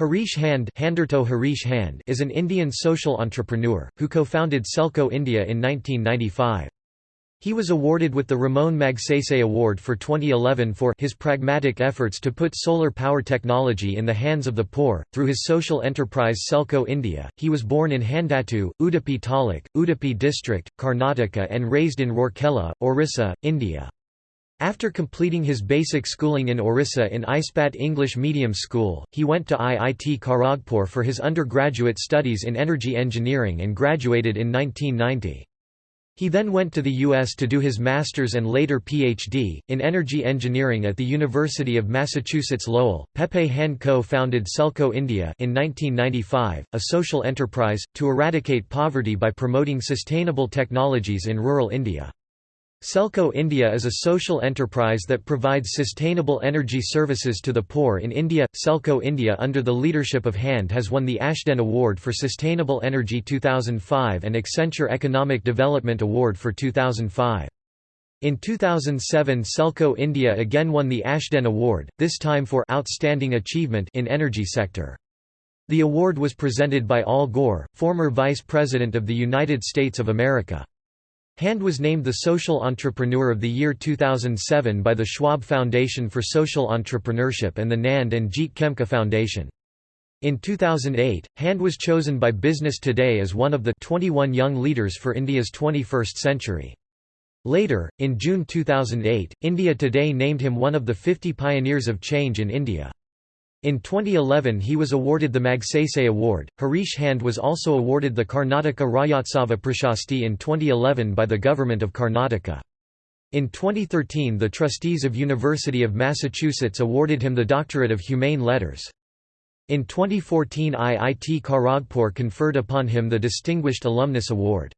Harish Hande Harish Hande is an Indian social entrepreneur, who co-founded Selco India in 1995. He was awarded with the Ramon Magsaysay Award for 2011 for his pragmatic efforts to put solar power technology in the hands of the poor. Through his social enterprise Selco India, he was born in Handatu, Udupi Taluk, Udupi district, Karnataka and raised in Rourkela, Orissa, India. After completing his basic schooling in Orissa in Ispat English Medium School, he went to IIT Kharagpur for his undergraduate studies in energy engineering and graduated in 1990. He then went to the U.S. to do his master's and later Ph.D. in energy engineering at the University of Massachusetts Lowell. Pepe Hande Co founded Selco India in 1995, a social enterprise, to eradicate poverty by promoting sustainable technologies in rural India. Selco India is a social enterprise that provides sustainable energy services to the poor in India. Selco India, under the leadership of Hande, has won the Ashden Award for Sustainable Energy 2005 and Accenture Economic Development Award for 2005. In 2007 Selco India again won the Ashden Award, this time for Outstanding Achievement in Energy Sector. The award was presented by Al Gore, former Vice President of the United States of America. Hande was named the Social Entrepreneur of the Year 2007 by the Schwab Foundation for Social Entrepreneurship and the Nand and Jeet Khemka Foundation. In 2008, Hande was chosen by Business Today as one of the 21 young leaders for India's 21st century. Later, in June 2008, India Today named him one of the 50 pioneers of change in India. In 2011 he was awarded the Magsaysay Award. Harish Hande was also awarded the Karnataka Rajyotsava Prashasti in 2011 by the Government of Karnataka. In 2013 the trustees of University of Massachusetts awarded him the Doctorate of Humane Letters. In 2014 IIT Kharagpur conferred upon him the Distinguished Alumnus Award.